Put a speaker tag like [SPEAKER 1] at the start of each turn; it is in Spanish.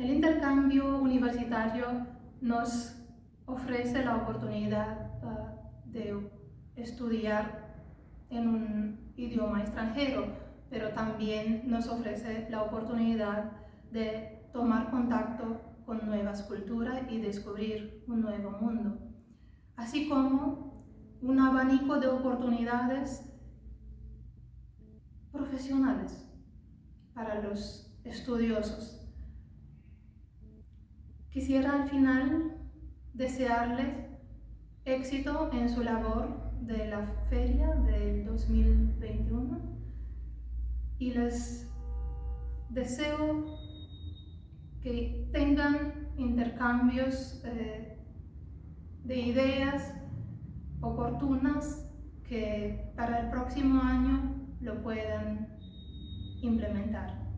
[SPEAKER 1] El intercambio universitario nos ofrece la oportunidad uh, de estudiar en un idioma extranjero, pero también nos ofrece la oportunidad de tomar contacto con nuevas culturas y descubrir un nuevo mundo, así como un abanico de oportunidades profesionales para los estudiosos. Quisiera al final desearles éxito en su labor de la feria del 2021 y les deseo que tengan intercambios eh, de ideas oportunas que para el próximo año lo puedan implementar.